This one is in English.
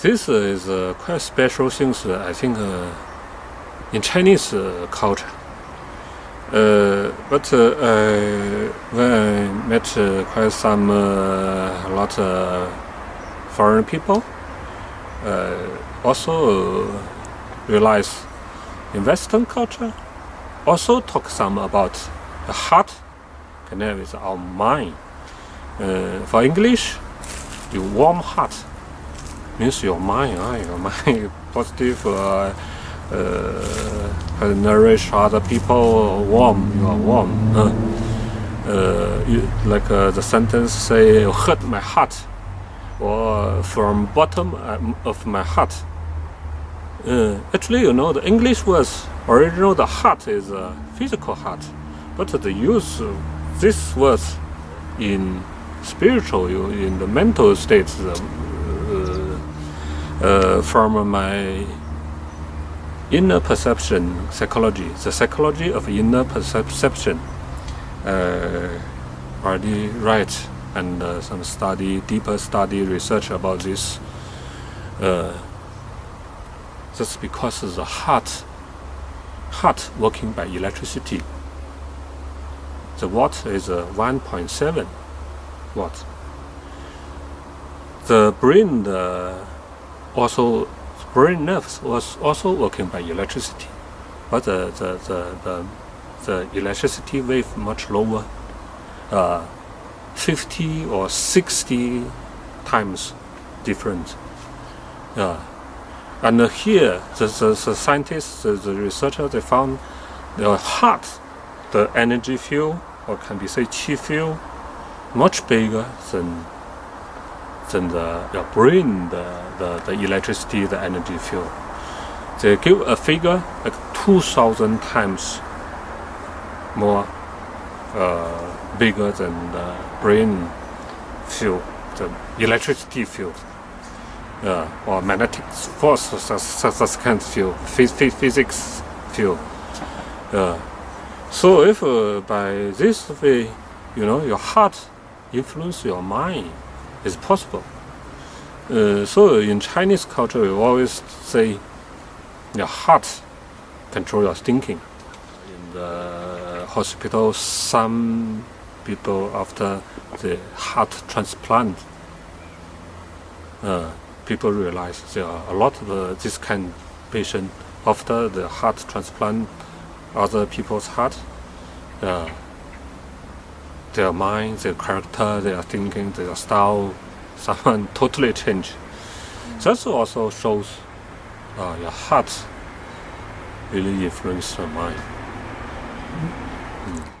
This is uh, quite special things, uh, I think, uh, in Chinese uh, culture. Uh, but uh, when I met quite some, a lot of foreign people, also realize in Western culture, also talk some about the heart connect with our mind. for English, you warm heart means your mind, uh, your mind positive, uh, uh, nourish other people, warm, you are warm. Uh, you, like uh, the sentence say, hurt my heart, or from bottom um, of my heart. Uh, actually, you know, the English was original, the heart is a physical heart, but the use of this was in spiritual, in the mental states, uh, from my inner perception psychology, the psychology of inner perception, uh, already right and uh, some study, deeper study, research about this. Uh, that's because the heart, heart working by electricity. The watt is uh, 1.7 watt. The brain, the also brain nerves was also working by electricity, but the the the, the, the electricity wave much lower, uh, 50 or 60 times different. Uh, and here, the, the, the scientists, the, the researchers, they found the heart, the energy field, or can be say chi field, much bigger than than the your brain, the, the, the electricity, the energy field. They give a figure like 2,000 times more uh, bigger than the brain field, the electricity field. Uh, or magnetic force such kind of field, physics field. Uh, so if uh, by this way, you know, your heart influence your mind, is possible. Uh, so in Chinese culture, we always say your heart control your thinking. In the hospital, some people after the heart transplant, uh, people realize there are a lot of uh, this kind of patient after the heart transplant, other people's heart, uh, their mind, their character, their thinking, their style, someone totally change. Mm. That also shows uh, your heart really influence your mind. Mm.